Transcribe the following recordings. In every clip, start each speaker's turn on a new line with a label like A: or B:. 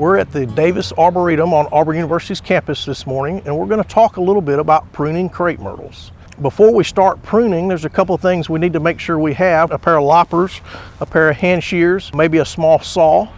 A: at the Davis Arboretum on Auburn University's campus this morning and we're going to talk a little bit about pruning crepe myrtles. Before we start pruning, there's a couple of things we need to make sure we have. A pair of loppers, a pair of hand shears, maybe a small saw,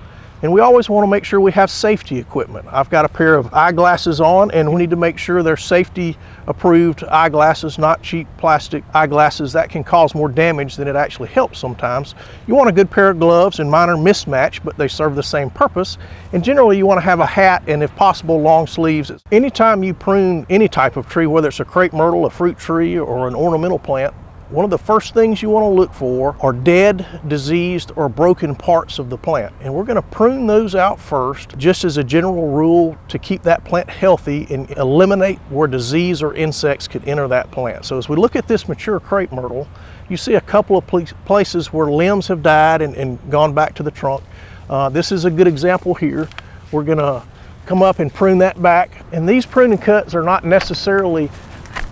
A: and we always want to make sure we have safety equipment. I've got a pair of eyeglasses on and we need to make sure they're safety approved eyeglasses, not cheap plastic eyeglasses. That can cause more damage than it actually helps sometimes. You want a good pair of gloves and minor mismatch, but they serve the same purpose. And generally you want to have a hat and if possible long sleeves. Anytime you prune any type of tree, whether it's a crepe myrtle, a fruit tree, or an ornamental plant, one of the first things you want to look for are dead, diseased, or broken parts of the plant. And we're going to prune those out first, just as a general rule to keep that plant healthy and eliminate where disease or insects could enter that plant. So as we look at this mature crepe myrtle, you see a couple of places where limbs have died and, and gone back to the trunk. Uh, this is a good example here. We're going to come up and prune that back. And these pruning cuts are not necessarily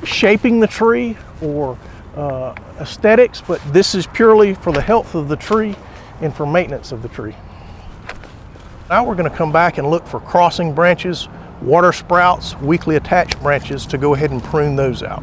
A: shaping the tree or uh, aesthetics, but this is purely for the health of the tree and for maintenance of the tree. Now we're going to come back and look for crossing branches, water sprouts, weakly attached branches to go ahead and prune those out.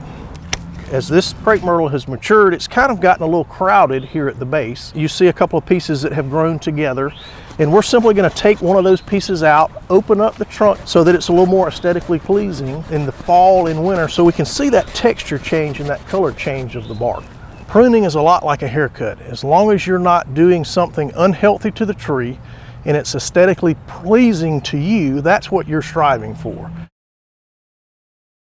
A: As this crepe myrtle has matured, it's kind of gotten a little crowded here at the base. You see a couple of pieces that have grown together and we're simply gonna take one of those pieces out, open up the trunk so that it's a little more aesthetically pleasing in the fall and winter so we can see that texture change and that color change of the bark. Pruning is a lot like a haircut. As long as you're not doing something unhealthy to the tree and it's aesthetically pleasing to you, that's what you're striving for.